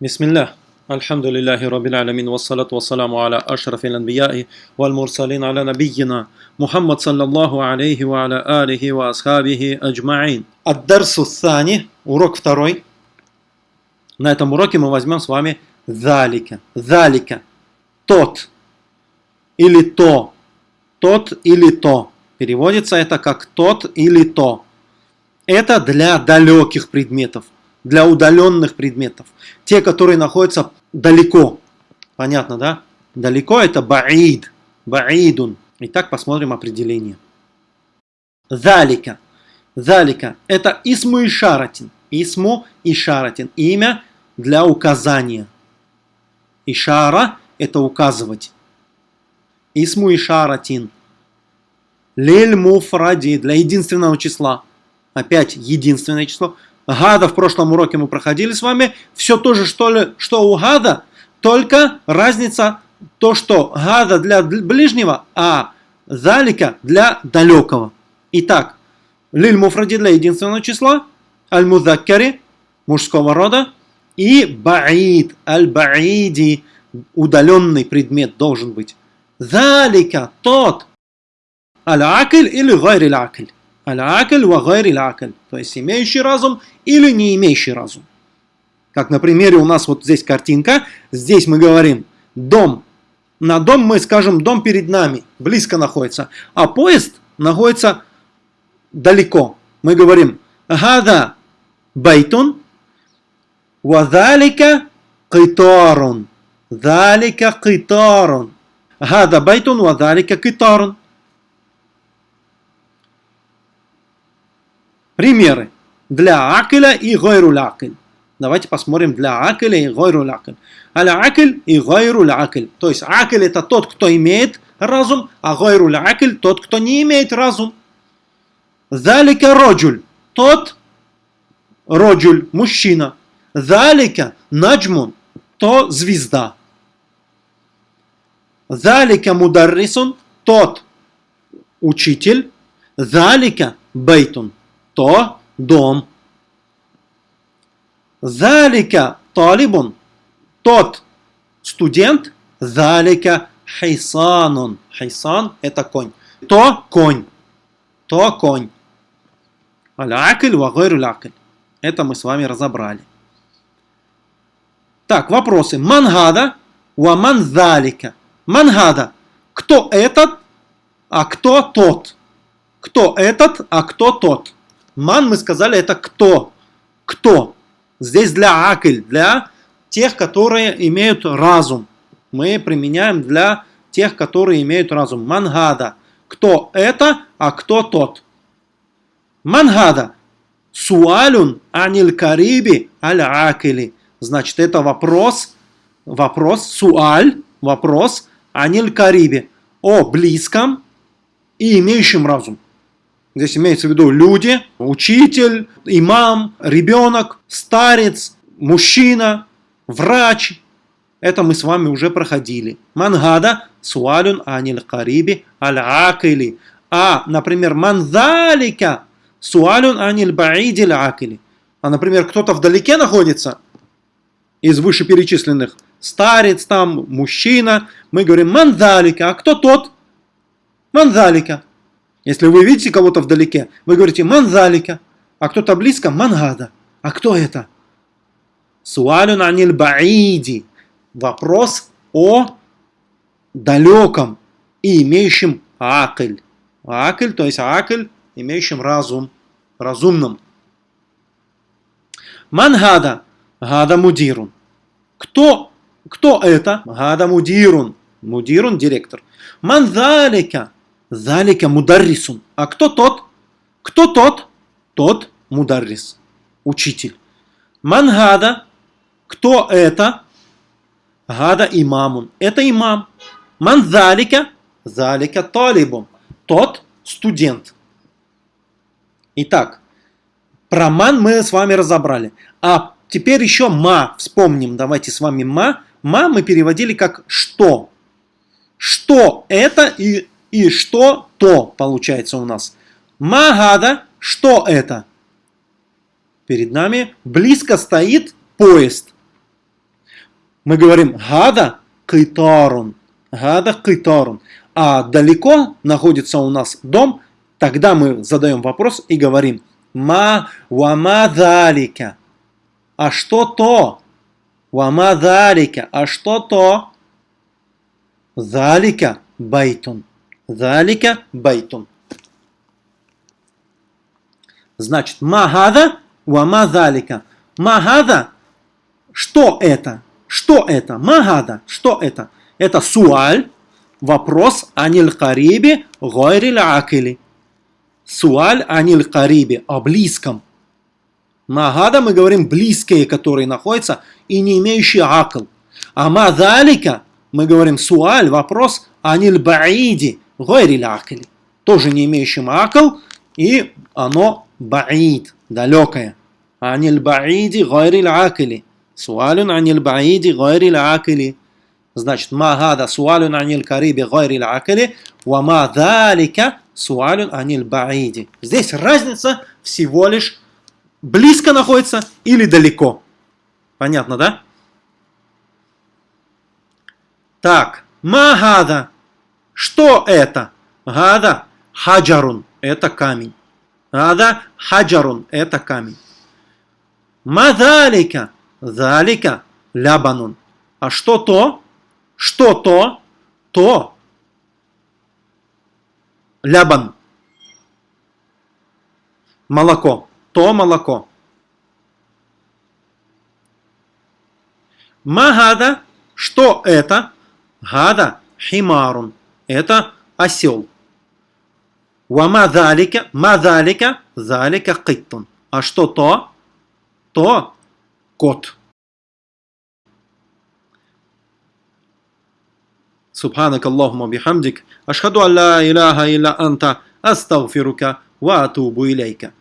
بسم الله الحمد لله رب العالمين والصلاة والسلام على أشرف الأنبياء والمرسلين على نبينا محمد صلى الله عليه وعلى آله وأصحابه أجمعين الدرس الثاني урок второй на этом уроке мы возьмем с вами ذلك ذلك тот или то тот или то переводится это как тот или то это для далеких предметов Для удаленных предметов. Те, которые находятся далеко. Понятно, да? Далеко это баид. Баидун. Итак, посмотрим определение. Залика. Залика. Это исму и шаратин. Исму и шаратин. Имя для указания. Ишара – это указывать. Исму и шаратин. Лель муфради для единственного числа. Опять единственное число. Гада в прошлом уроке мы проходили с вами. Все то же, что, ли, что у гада, только разница то, что гада для ближнего, а залика для далекого. Итак, лиль муфради для единственного числа, аль-мудаккари мужского рода и баид, аль-баиди удаленный предмет должен быть. ذلك тот, العاقل или غير عاقل. العاقل وغير عاقل. То есть имеющий разум или не имеющий разум. Как на примере у нас вот здесь картинка. Здесь мы говорим дом. На дом мы скажем дом перед нами. Близко находится. А поезд находится далеко. Мы говорим هذا بيت وذلك китарун. Далика китарун. Гада байтун вадалика китарун. Примеры для акиля и гойру акиль. Давайте посмотрим для акиля и гойру акиль. Аля акиль и гойру акиль. То есть акиль это тот, кто имеет разум, а гойру акиль тот, кто не имеет разум. Залика роджуль. Тот роджуль, мужчина. Залика наджмун. То звезда. Залика мударрисун. Тот учитель. Залика бейтун то дом. Залика талибун, тот студент, залика хайсанун. Хайсан это конь. То конь. То конь. Аль-акль ва гайру Это мы с вами разобрали. Так, вопросы. Мангада ва манзалика. Мангада. Кто этот, а кто тот? Кто этот, а кто тот? Ман, мы сказали, это кто? Кто? Здесь для акль, для тех, которые имеют разум. Мы применяем для тех, которые имеют разум. Мангада. Кто это, а кто тот? Мангада. Суалюн аниль кариби аль акили. Значит, это вопрос, вопрос, суаль, вопрос аниль кариби. О близком и имеющем разум. Здесь имеется в виду люди, учитель, имам, ребенок, старец, мужчина, врач. Это мы с вами уже проходили. Мангада суалюн аниль кариби аль акили. А, например, манзалика суалюн аниль баидиль акили. А, например, кто-то вдалеке находится из вышеперечисленных. Старец там, мужчина. Мы говорим манзалика. А кто тот? Манзалика. Если вы видите кого-то вдалеке, вы говорите «манзалика», а кто-то близко «мангада». А кто это? Суалюн аниль баиди. Вопрос о далеком и имеющем акль. Акль, то есть акль, имеющим разум, разумным. Мангада, гада мудирун. Кто, кто это? Гада мудирун. Мудирун, директор. Манзалика, Залика мударрисун. А кто тот? Кто тот? Тот мударрис. Учитель. Мангада. Кто это? Гада имамун. Это имам. Манзалика. Залика талибун. Тот студент. Итак, про ман мы с вами разобрали. А теперь еще ма. Вспомним. Давайте с вами ма. Ма мы переводили как что. Что это и и что то получается у нас. Магада, что это? Перед нами близко стоит поезд. мы говорим «гада китарун». «Гада китарун». А далеко находится у нас дом, тогда мы задаем вопрос и говорим «ма вама далика». А что то? «وما ذلك». А что то? «ذلك بيت». «ذلك بيت». Значит, «ما هذا» «وما ذلك». «ما هذا» Что это? Что это? ما هذا. Что это? Это سؤال, вопрос عن القريب غير العاقل. سؤال عن القريب, о близком. Магада мы говорим близкие, которые находятся и не имеющие акл. А мадалика мы говорим суаль, вопрос аниль баиди гойриль акили. Тоже не имеющим акл, и оно баид, далекое. Аниль баиди гойриль акили. Суалюн аниль баиди гайрил акили. Значит, ма гада суалюн аниль кариби гайрил акили, ва ма далика суалюн аниль баиди. Здесь разница всего лишь близко находится или далеко. Понятно, да? Так, ма гада. Что это? Гада хаджарун. Это камень. Гада хаджарун. Это камень. Мадалика. Залика лябанун. А что то? Что то? То. Лябан. Молоко. То молоко. Магада. Что это? Гада. Химарун Это осел. Вама залика. Мазалика. Залика киттун. А что то? То кот. سبحانك اللهم وبحمدك أشهد أن لا إله إلا أنت أستغفرك وأتوب إليك